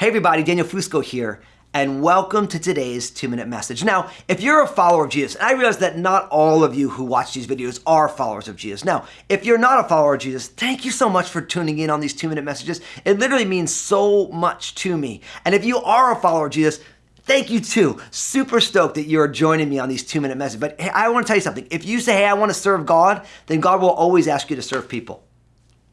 Hey everybody, Daniel Fusco here, and welcome to today's two minute message. Now, if you're a follower of Jesus, and I realize that not all of you who watch these videos are followers of Jesus. Now, if you're not a follower of Jesus, thank you so much for tuning in on these two minute messages. It literally means so much to me. And if you are a follower of Jesus, Thank you too. Super stoked that you're joining me on these two minute messages. But hey, I want to tell you something. If you say, hey, I want to serve God, then God will always ask you to serve people.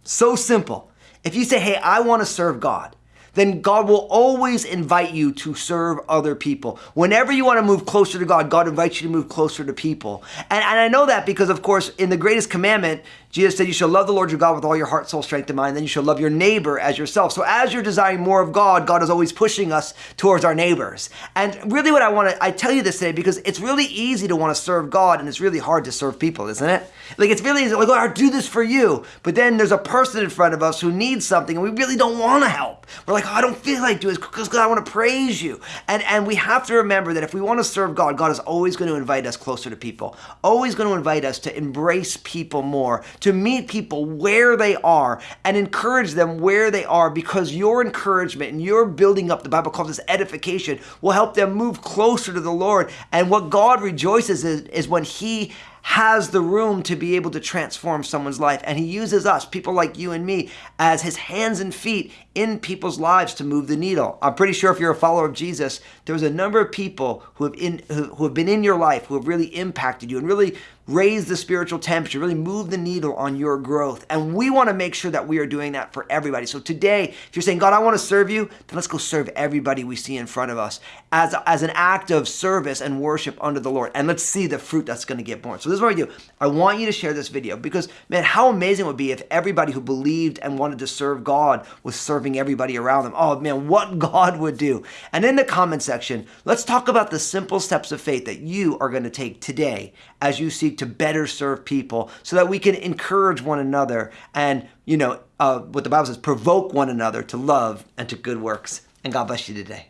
So simple. If you say, hey, I want to serve God, then God will always invite you to serve other people. Whenever you want to move closer to God, God invites you to move closer to people. And, and I know that because, of course, in the greatest commandment, Jesus said, You shall love the Lord your God with all your heart, soul, strength, and mind. Then you shall love your neighbor as yourself. So as you're desiring more of God, God is always pushing us towards our neighbors. And really, what I want to, I tell you this today because it's really easy to want to serve God and it's really hard to serve people, isn't it? Like it's really easy, like, oh, I'll do this for you. But then there's a person in front of us who needs something and we really don't want to help. We're like, oh, I don't feel like doing this because God, I want to praise you. And, and we have to remember that if we want to serve God, God is always going to invite us closer to people, always going to invite us to embrace people more, to meet people where they are and encourage them where they are because your encouragement and your building up, the Bible calls this edification, will help them move closer to the Lord. And what God rejoices is, is when He has the room to be able to transform someone's life. And he uses us, people like you and me, as his hands and feet in people's lives to move the needle. I'm pretty sure if you're a follower of Jesus, there's a number of people who have, in, who have been in your life, who have really impacted you and really raised the spiritual temperature, really move the needle on your growth. And we want to make sure that we are doing that for everybody. So today, if you're saying, God, I want to serve you, then let's go serve everybody we see in front of us as, as an act of service and worship under the Lord. And let's see the fruit that's going to get born. So this is what I do. I want you to share this video because, man, how amazing it would be if everybody who believed and wanted to serve God was serving everybody around them. Oh, man, what God would do. And in the comment section, let's talk about the simple steps of faith that you are going to take today as you seek to better serve people so that we can encourage one another and, you know, uh, what the Bible says, provoke one another to love and to good works. And God bless you today.